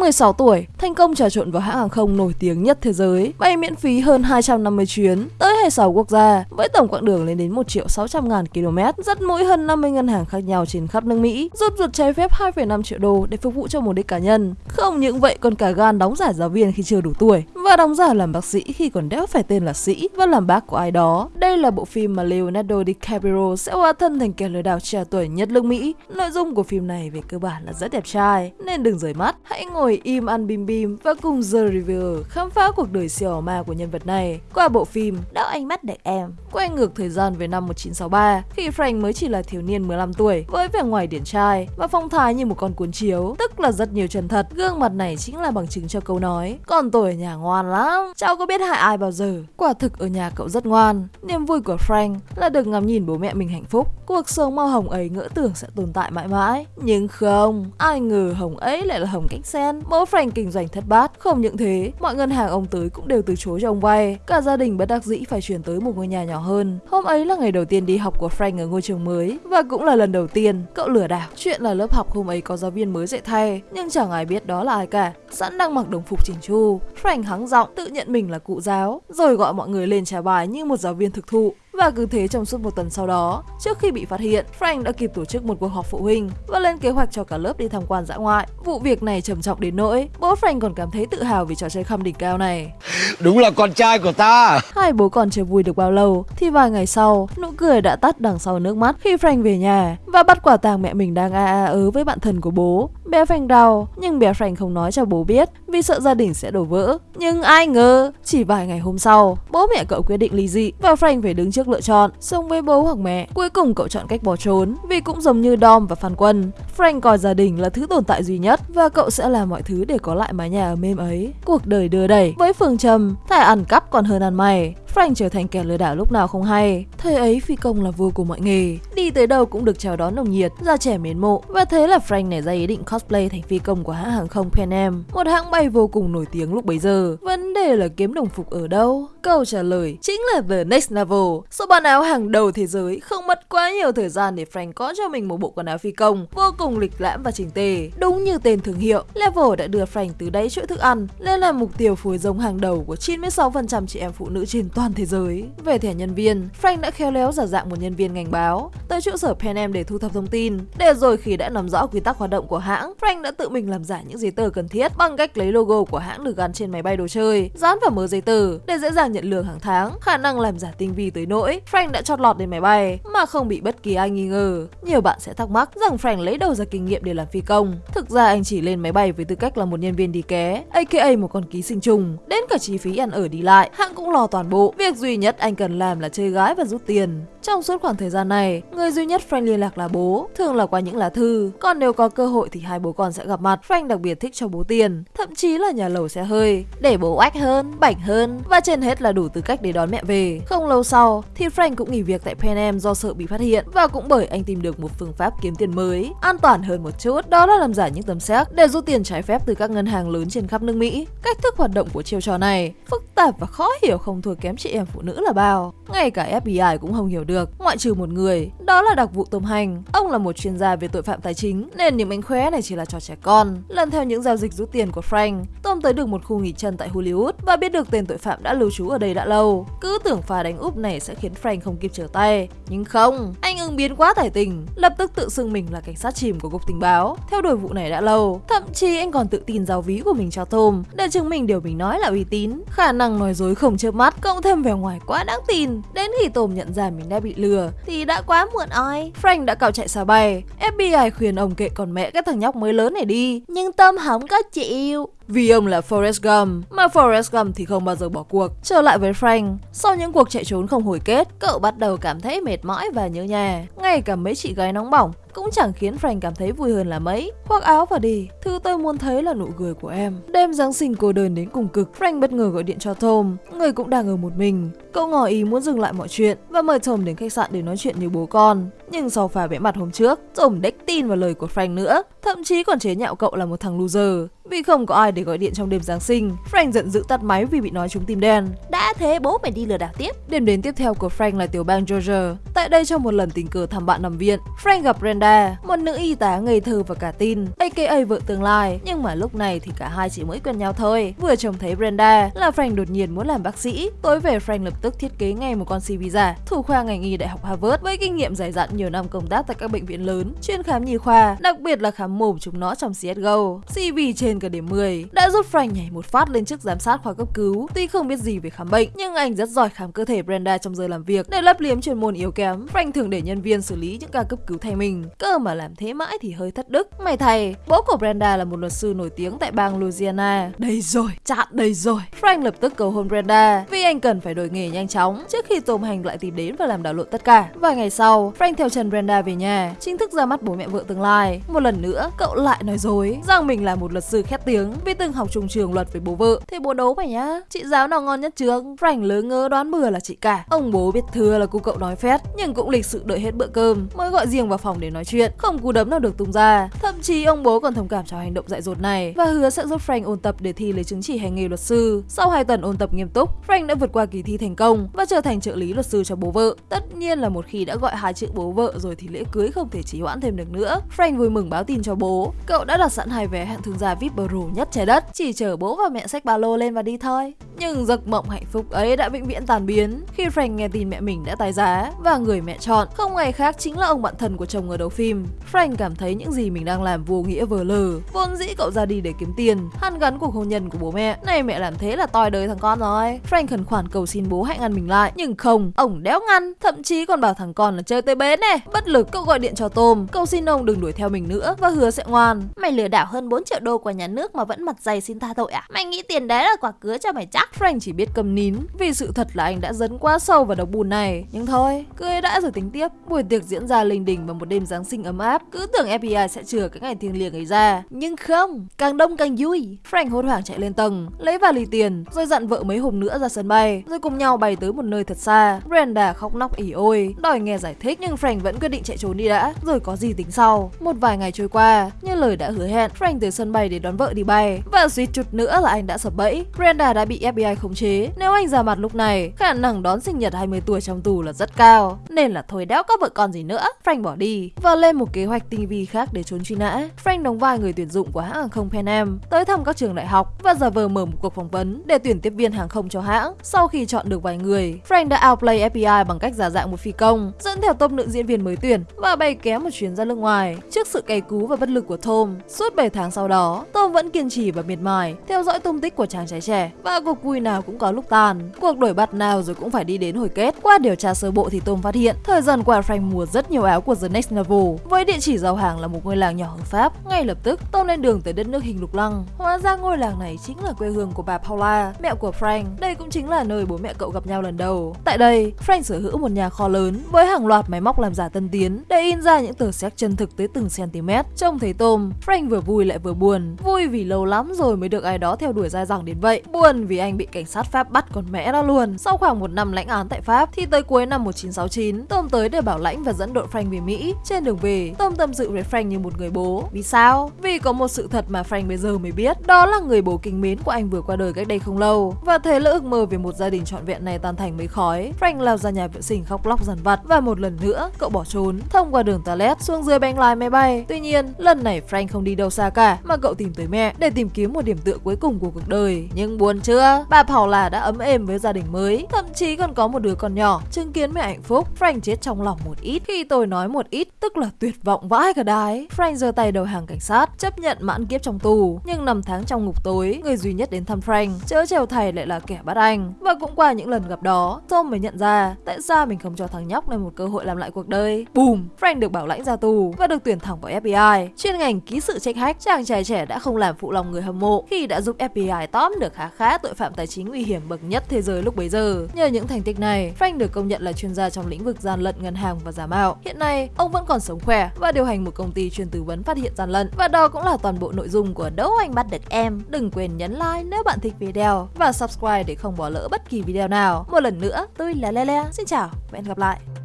16 tuổi, thành công trà trộn vào hãng hàng không nổi tiếng nhất thế giới, bay miễn phí hơn 250 chuyến tới 26 quốc gia với tổng quãng đường lên đến 1 triệu 600 ngàn km, dắt mũi hơn 50 ngân hàng khác nhau trên khắp nước Mỹ, rút ruột trái phép 2,5 triệu đô để phục vụ cho mục đích cá nhân. Không những vậy còn cả gan đóng giả giáo viên khi chưa đủ tuổi và đóng giả làm bác sĩ khi còn đéo phải tên là sĩ và làm bác của ai đó. Đây là bộ phim mà Leonardo DiCaprio sẽ hóa thân thành kẻ lừa đảo trẻ tuổi nhất nước Mỹ. Nội dung của phim này về cơ bản là rất đẹp trai, nên đừng rời mắt. Hãy ngồi im ăn bim bim và cùng The Reviewer khám phá cuộc đời siêu ma của nhân vật này qua bộ phim Đau ánh mắt đẹp em. Quay ngược thời gian về năm 1963, khi Frank mới chỉ là thiếu niên 15 tuổi, với vẻ ngoài điển trai và phong thái như một con cuốn chiếu, tức là rất nhiều chân thật. Gương mặt này chính là bằng chứng cho câu nói, còn tôi ở nhà ngoan lắm, cháu có biết hại ai bao giờ. Quả thực ở nhà cậu rất ngoan. Niềm vui của Frank là được ngắm nhìn bố mẹ mình hạnh phúc. Cuộc sống màu hồng ấy ngỡ tưởng sẽ tồn tại mãi mãi. Nhưng không, ai ngờ hồng ấy lại là hồng cách sen mẫu Frank kinh doanh thất bát. Không những thế, mọi ngân hàng ông tới cũng đều từ chối cho ông vay. Cả gia đình bất đắc dĩ phải chuyển tới một ngôi nhà nhỏ hơn. Hôm ấy là ngày đầu tiên đi học của Frank ở ngôi trường mới và cũng là lần đầu tiên cậu lừa đảo. Chuyện là lớp học hôm ấy có giáo viên mới dạy thay, nhưng chẳng ai biết đó là ai cả. Sẵn đang mặc đồng phục chỉnh chu, Frank hắng giọng tự nhận mình là cụ giáo, rồi gọi mọi người lên trả bài như một giáo viên thực thụ. Và cứ thế trong suốt một tuần sau đó, trước khi bị phát hiện, Frank đã kịp tổ chức một cuộc họp phụ huynh và lên kế hoạch cho cả lớp đi tham quan dã ngoại. Vụ việc này trầm trọng đến nỗi, bố Frank còn cảm thấy tự hào vì trò chơi khăm đỉnh cao này. Đúng là con trai của ta Hai bố còn chưa vui được bao lâu thì vài ngày sau, nụ cười đã tắt đằng sau nước mắt khi Frank về nhà và bắt quả tàng mẹ mình đang a a ớ với bạn thân của bố. Bé Frank đau, nhưng bé Frank không nói cho bố biết vì sợ gia đình sẽ đổ vỡ. Nhưng ai ngờ, chỉ vài ngày hôm sau, bố mẹ cậu quyết định ly dị và Frank phải đứng trước lựa chọn sống với bố hoặc mẹ. Cuối cùng cậu chọn cách bỏ trốn vì cũng giống như Dom và Phan Quân. Frank coi gia đình là thứ tồn tại duy nhất và cậu sẽ làm mọi thứ để có lại mái nhà ở mêm ấy. Cuộc đời đưa đẩy với phương châm thà ăn cắp còn hơn ăn mày. Frank trở thành kẻ lừa đảo lúc nào không hay. Thời ấy phi công là vua của mọi nghề, đi tới đâu cũng được chào đón nồng nhiệt, ra trẻ mến mộ. Và thế là Frank nảy ra ý định cosplay thành phi công của hãng hàng không Pan Am, một hãng bay vô cùng nổi tiếng lúc bấy giờ. Vấn đề là kiếm đồng phục ở đâu? Câu trả lời chính là The Next Level, số bán áo hàng đầu thế giới, không mất quá nhiều thời gian để Frank có cho mình một bộ quần áo phi công vô cùng lịch lãm và chỉnh tề. Đúng như tên thương hiệu, Level đã đưa Frank từ đáy chuỗi thức ăn lên là mục tiêu phối giống hàng đầu của 96% chị em phụ nữ trên toàn toàn thế giới. Về thẻ nhân viên, Frank đã khéo léo giả dạng một nhân viên ngành báo tới trụ sở Pan Am để thu thập thông tin. Để rồi khi đã nắm rõ quy tắc hoạt động của hãng, Frank đã tự mình làm giả những giấy tờ cần thiết bằng cách lấy logo của hãng được gắn trên máy bay đồ chơi, dán vào mớ giấy tờ để dễ dàng nhận lương hàng tháng. Khả năng làm giả tinh vi tới nỗi Frank đã chót lọt lên máy bay mà không bị bất kỳ ai nghi ngờ. Nhiều bạn sẽ thắc mắc rằng Frank lấy đâu ra kinh nghiệm để làm phi công. Thực ra anh chỉ lên máy bay với tư cách là một nhân viên đi ké, aka một con ký sinh trùng. Đến cả chi phí ăn ở đi lại, hãng cũng lo toàn bộ. Việc duy nhất anh cần làm là chơi gái và rút tiền. Trong suốt khoảng thời gian này, người duy nhất Frank liên lạc là bố, thường là qua những lá thư. Còn nếu có cơ hội thì hai bố con sẽ gặp mặt. Frank đặc biệt thích cho bố tiền, thậm chí là nhà lầu xe hơi, để bố oách hơn, bảnh hơn và trên hết là đủ tư cách để đón mẹ về. Không lâu sau thì Frank cũng nghỉ việc tại Pan Am do sợ bị phát hiện và cũng bởi anh tìm được một phương pháp kiếm tiền mới, an toàn hơn một chút, đó là làm giả những tấm séc để rút tiền trái phép từ các ngân hàng lớn trên khắp nước Mỹ. Cách thức hoạt động của chiêu trò này phức tạp và khó hiểu không thua kém chị em phụ nữ là bao. Ngay cả FBI cũng không hiểu được, ngoại trừ một người, đó là đặc vụ tôm Hành. Ông là một chuyên gia về tội phạm tài chính, nên những mánh khóe này chỉ là trò trẻ con. Lần theo những giao dịch rút tiền của Frank, Tom tới được một khu nghỉ chân tại Hollywood và biết được tên tội phạm đã lưu trú ở đây đã lâu. Cứ tưởng pha đánh úp này sẽ khiến Frank không kịp trở tay, nhưng không, anh ứng biến quá tài tình, lập tức tự xưng mình là cảnh sát chìm của cục tình báo, theo đuổi vụ này đã lâu. Thậm chí anh còn tự tin giao ví của mình cho Tom để chứng minh điều mình nói là uy tín. Khả năng nói dối không chớp mắt, cộng thêm vẻ ngoài quá đáng tin. Đến khi Tom nhận ra mình đã bị lừa thì đã quá muộn oi. Frank đã cào chạy xa bay. FBI khuyên ông kệ còn mẹ cái thằng nhóc mới lớn này đi. Nhưng Tom không có chịu. Vì ông là Forrest Gump, mà Forrest Gump thì không bao giờ bỏ cuộc. Trở lại với Frank, sau những cuộc chạy trốn không hồi kết, cậu bắt đầu cảm thấy mệt mỏi và nhớ nhà. Ngay cả mấy chị gái nóng bỏng cũng chẳng khiến Frank cảm thấy vui hơn là mấy. Khoác áo và đi, thứ tôi muốn thấy là nụ cười của em. Đêm Giáng sinh cô đơn đến cùng cực, Frank bất ngờ gọi điện cho Tom, người cũng đang ở một mình. Cậu ngỏ ý muốn dừng lại mọi chuyện và mời Tom đến khách sạn để nói chuyện như bố con. Nhưng sau pha vẽ mặt hôm trước, Tom đếch tin vào lời của Frank nữa, thậm chí còn chế nhạo cậu là một thằng loser. Vì không có ai để gọi điện trong đêm Giáng sinh, Frank giận dữ tắt máy vì bị nói trúng tim đen. Đã thế bố mày đi lừa đảo tiếp. Đêm đến tiếp theo của Frank là tiểu bang Georgia. Tại đây trong một lần tình cờ thăm bạn nằm viện, Frank gặp Brenda, một nữ y tá ngây thơ và cả tin, aka vợ tương lai. Nhưng mà lúc này thì cả hai chỉ mới quen nhau thôi. Vừa trông thấy Brenda là Frank đột nhiên muốn làm bác sĩ. Tối về Frank lập tức thiết kế ngay một con CV giả, thủ khoa ngành y đại học Harvard với kinh nghiệm dày dặn nhiều năm công tác tại các bệnh viện lớn, chuyên khám nhi khoa, đặc biệt là khám mồm chúng nó trong CSGO. CV trên cả điểm 10 đã giúp Frank nhảy một phát lên chức giám sát khoa cấp cứu. Tuy không biết gì về khám bệnh, nhưng anh rất giỏi khám cơ thể Brenda trong giờ làm việc. Để lấp liếm chuyên môn yếu kém, Frank thường để nhân viên xử lý những ca cấp cứu thay mình. Cơ mà làm thế mãi thì hơi thất đức. May thay bố của Brenda là một luật sư nổi tiếng tại bang Louisiana. Đây rồi, chặn đây rồi. Frank lập tức cầu hôn Brenda vì anh cần phải đổi nghề nhanh chóng trước khi Tom Hành lại tìm đến và làm đảo lộn tất cả. Vài ngày sau, Frank theo trần Brenda về nhà, chính thức ra mắt bố mẹ vợ tương lai. Một lần nữa, cậu lại nói dối rằng mình là một luật sư khét tiếng vì từng học chung trường luật với bố vợ. Thế bố đấu phải nhá, chị giáo nào ngon nhất trường? Frank lớn ngơ đoán bừa là chị cả. Ông bố biết thừa là cô cậu nói phét, nhưng cũng lịch sự đợi hết bữa cơm mới gọi riêng vào phòng để nói chuyện, không cú đấm nào được tung ra. Thậm chí ông bố còn thông cảm cho hành động dại dột này và hứa sẽ giúp Frank ôn tập để thi lấy chứng chỉ hành nghề luật sư. Sau hai tuần ôn tập nghiêm túc, Frank đã vượt qua kỳ thi thành công và trở thành trợ lý luật sư cho bố vợ. Tất nhiên là một khi đã gọi hai chữ bố vợ vợ rồi thì lễ cưới không thể trì hoãn thêm được nữa. Frank vui mừng báo tin cho bố, cậu đã đặt sẵn hai vé hẹn thương gia VIP Pro nhất trái đất, chỉ chờ bố và mẹ xách ba lô lên và đi thôi. Nhưng giấc mộng hạnh phúc ấy đã vĩnh viễn tàn biến khi Frank nghe tin mẹ mình đã tái giá và người mẹ chọn không ai khác chính là ông bạn thân của chồng ở đầu phim. Frank cảm thấy những gì mình đang làm vô nghĩa vờ lờ. Vốn dĩ cậu ra đi để kiếm tiền, hăn gắn cuộc hôn nhân của bố mẹ. Này mẹ làm thế là toi đời thằng con rồi. Frank khẩn khoản cầu xin bố hãy ngăn mình lại, nhưng không, ông đéo ngăn, thậm chí còn bảo thằng con là chơi tới bến này. Bất lực, cậu gọi điện cho Tom, cầu xin ông đừng đuổi theo mình nữa và hứa sẽ ngoan. Mày lừa đảo hơn 4 triệu đô của nhà nước mà vẫn mặt dày xin tha tội à? Mày nghĩ tiền đấy là quả cứa cho mày chắc? Frank chỉ biết cầm nín vì sự thật là anh đã dấn quá sâu vào độc bùn này. Nhưng thôi, cưới đã rồi tính tiếp. Buổi tiệc diễn ra linh đình vào một đêm Giáng sinh ấm áp. Cứ tưởng FBI sẽ chừa cái ngày thiêng liêng ấy ra. Nhưng không, càng đông càng vui. Frank hốt hoảng chạy lên tầng, lấy vali tiền, rồi dặn vợ mấy hôm nữa ra sân bay, rồi cùng nhau bay tới một nơi thật xa. Brenda khóc nóc ỉ ôi, đòi nghe giải thích nhưng Frank vẫn quyết định chạy trốn đi đã, rồi có gì tính sau. Một vài ngày trôi qua, như lời đã hứa hẹn, Frank tới sân bay để đón vợ đi bay. Và suýt chút nữa là anh đã sập bẫy. Brenda đã bị FBI khống chế. Nếu anh ra mặt lúc này, khả năng đón sinh nhật 20 tuổi trong tù là rất cao. Nên là thôi đéo có vợ con gì nữa. Frank bỏ đi và lên một kế hoạch tinh vi khác để trốn truy nã. Frank đóng vai người tuyển dụng của hãng hàng không Pan Am, tới thăm các trường đại học và giả vờ mở một cuộc phỏng vấn để tuyển tiếp viên hàng không cho hãng. Sau khi chọn được vài người, Frank đã outplay FBI bằng cách giả dạng một phi công, dẫn theo top nữ diễn viên mới tuyển và bay kéo một chuyến ra nước ngoài. Trước sự cay cú và bất lực của Tom, suốt 7 tháng sau đó, Tom vẫn kiên trì và miệt mài theo dõi tung tích của chàng trai trẻ và cuộc vui nào cũng có lúc tàn. Cuộc đổi bắt nào rồi cũng phải đi đến hồi kết. Qua điều tra sơ bộ thì Tom phát hiện thời gian qua Frank mua rất nhiều áo của The Next Level với địa chỉ giao hàng là một ngôi làng nhỏ ở Pháp. Ngay lập tức, Tom lên đường tới đất nước hình lục lăng. Hóa ra ngôi làng này chính là quê hương của bà Paula, mẹ của Frank. Đây cũng chính là nơi bố mẹ cậu gặp nhau lần đầu. Tại đây, Frank sở hữu một nhà kho lớn với hàng loạt máy móc làm giả tân tiến để in ra những tờ séc chân thực tới từng cm. Trông thấy tôm, Frank vừa vui lại vừa buồn. Vui vì lâu lắm rồi mới được ai đó theo đuổi dai dẳng đến vậy. Buồn vì anh bị cảnh sát Pháp bắt còn mẹ ra luôn. Sau khoảng một năm lãnh án tại Pháp thì tới cuối năm 1969, tôm tới để bảo lãnh và dẫn đội Frank về Mỹ. Trên đường về, tôm tâm sự với Frank như một người bố. Vì sao? Vì có một sự thật mà Frank bây giờ mới biết, đó là người bố kính mến của anh vừa qua đời cách đây không lâu. Và thế là ước mơ về một gia đình trọn vẹn này tan thành mấy khói. Frank lao ra nhà vệ sinh khóc lóc dằn vặt và một lần nữa cậu bỏ trốn thông qua đường toilet xuống dưới bánh lái máy bay. Tuy nhiên, lần này Frank không đi đâu xa cả mà cậu tìm tới mẹ để tìm kiếm một điểm tựa cuối cùng của cuộc đời. Nhưng buồn chưa? Bà Paula đã ấm êm với gia đình mới, thậm chí còn có một đứa con nhỏ. Chứng kiến mẹ hạnh phúc, Frank chết trong lòng một ít. Khi tôi nói một ít, tức là tuyệt vọng vãi cả đái. Frank giơ tay đầu hàng cảnh sát, chấp nhận mãn kiếp trong tù. Nhưng năm tháng trong ngục tối, người duy nhất đến thăm Frank, chớ trèo thầy lại là kẻ bắt anh. Và cũng qua những lần gặp đó, Tom mới nhận ra tại sao mình không cho thằng nhóc này một cơ hội làm lại cuộc đời. Boom! Frank được bảo lãnh ra tù và được tuyển thẳng vào FBI. Chuyên ngành ký sự trách hách, chàng trai trẻ đã không làm phụ lòng người hâm mộ khi đã giúp FBI tóm được khá khá tội phạm tài chính nguy hiểm bậc nhất thế giới lúc bấy giờ. Nhờ những thành tích này, Frank được công nhận là chuyên gia trong lĩnh vực gian lận ngân hàng và giả mạo. Hiện nay, ông vẫn còn sống khỏe và điều hành một công ty chuyên tư vấn phát hiện gian lận. Và đó cũng là toàn bộ nội dung của Đấu Anh Bắt Được Em. Đừng quên nhấn like nếu bạn thích video và subscribe để không bỏ lỡ bất kỳ video nào. Một lần nữa, tôi là Lele. Xin chào và hẹn gặp lại.